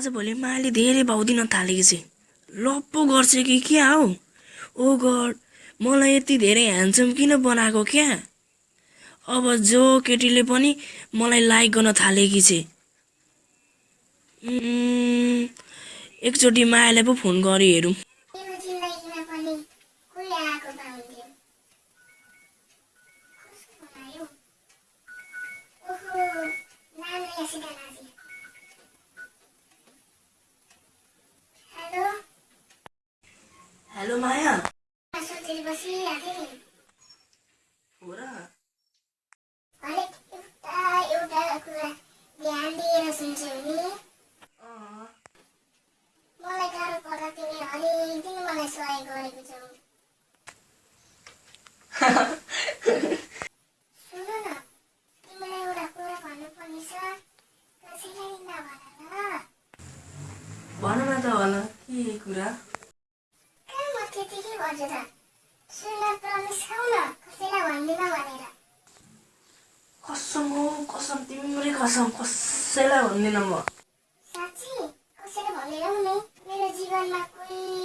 आजभोलि मायाले धेरै भाउ दिन थालेकी छ। लप्पो गर्छ कि क्या हौ? ओ गड मलाई यति धेरै ह्यान्डसम किन बनाएको क्या? अब जो केटीले पनि मलाई लाइक गर्न थालेकी छ। एकचोटि मायालाई पो फोन गरी हेरौँ। हेलो माया सोचेर बसिरहेको थिएँ नि हो र हरेक एउटा एउटा कुरा ध्यान दिएर सुन्छौ नि मलाई गाह्रो पर्दा तिमीले हरेक दिन मलाई सहयोग गरेको छौ सुन न तिमीलाई एउटा कुरा भन्नुपर्ने छ कसैलाई नभन ल भन न त भन के कुरा त्यतिकै भन्छु त। सुन प्रमिस खाऊ न कसैलाई भन्दिनँ भनेर। कसम हो कसम तिम्रै कसम कसैलाई भन्दिनँ म। साँच्ची कसैले भनेर नि मेरो जीवनमा कोही